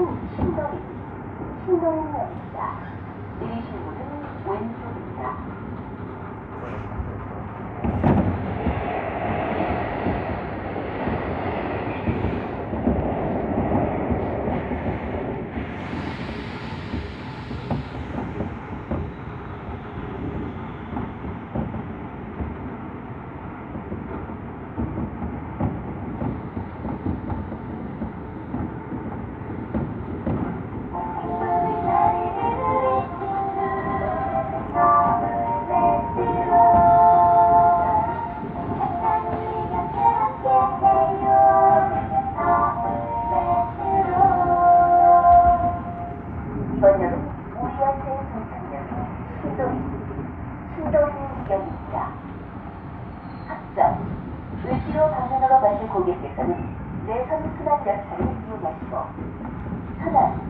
신동입니다. 신동입니다. 내리신 문은 왼쪽입니다. 고등학생 정상력이 신동, 신동력입니다. 학점, 을지로 방문으로 가실 고객께서는 내 선순환 열차를 이용하시고 천안,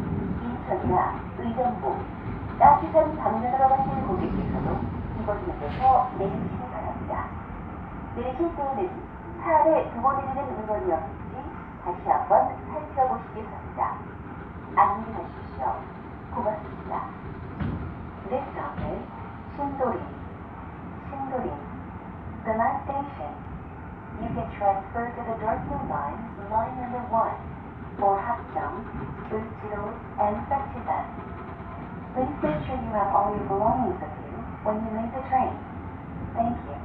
인천이나 의정부, 따뜻한 방면으로 가실 고객께서도 이곳에서 내리시기 바랍니다. 내리실 때에는 차 아래 두번이는 음원이 없는지 다시 한번 살펴보시기 바랍니다. 안녕히 가십시오. copertina. The station. You can transfer to the line, line number 1, and Please make sure you have all your belongings with you when you leave the train. Thank you.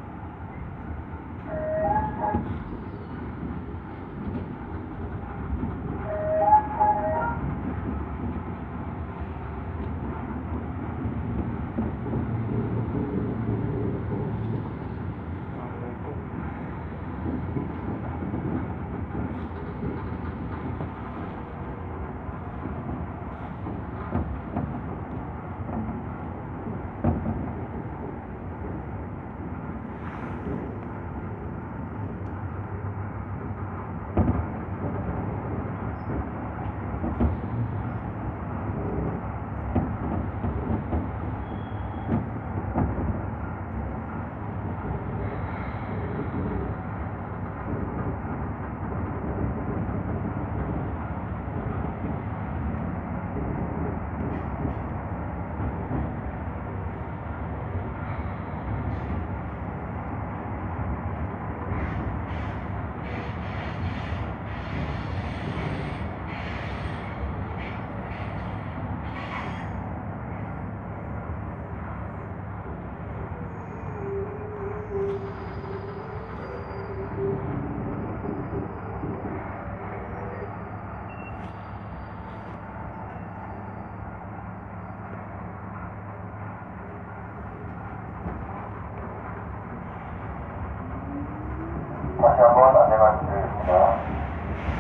안내만 드리겠습니다.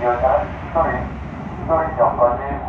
이어서 한 소리, 소리 전까지